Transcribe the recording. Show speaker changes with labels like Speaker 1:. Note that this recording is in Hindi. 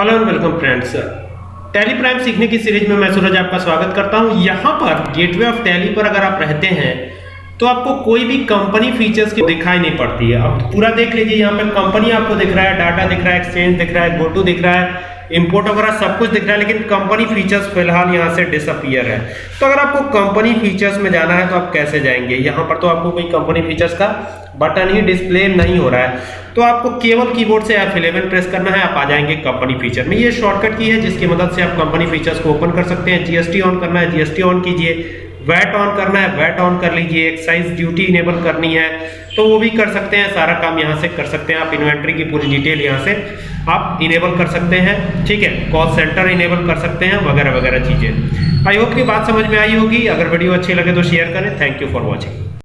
Speaker 1: Hello and welcome friends Tally Prime सीखने की सीरीज़ में मैं सूरज आपका स्वागत करता हूँ। यहाँ पर गेटवे ऑफ़ टैली पर अगर आप रहते हैं तो आपको कोई भी कंपनी फीचर्स की दिखाई नहीं पड़ती है। अब पूरा देख लीजिए, यहाँ पे कंपनी आपको दिख रहा है डाटा दिख रहा है एक्सचेंज दिख रहा है गोटू दिख रहा है इंपोर्ट वगैरह सब कुछ दिख रहा है, लेकिन कंपनी फीचर्स फ़िलहाल यहाँ से डिसअपियर है। तो अगर आपको कंपनी फीचर्स में जाना है तो आप कैसे जाएँगे? यहाँ पर तो आपको कोई कंपनी फीचर्स का बटन ही डिस्प्ले नहीं हो रहा है। तो आपको केवल कीबोर्ड से F11 प्रेस करना है, आप आ जाएँगे कंपनी फीचर में। ये शॉर्टकट की है, जिसकी मदद से आप कंपनी फीचर्स को ओपन कर सकते हैं। जीएसटी ऑन करना है जीएसटी ऑन कीजिए। वैट ऑन करना है वैट ऑन कर लीजिए एक्साइज ड्यूटी इनेबल करनी है तो वो भी कर सकते हैं, सारा काम यहाँ से कर सकते हैं, आप इन्वेंट्री की पूरी डिटेल यहाँ से आप इनेबल कर सकते हैं, ठीक है कॉल सेंटर इनेबल कर सकते हैं, वगैरह वगैरह चीज़ें। आई होप की बात समझ में आई होगी, अगर वीडियो अच्छी लगे तो शेयर करें थैंक यू फॉर वॉचिंग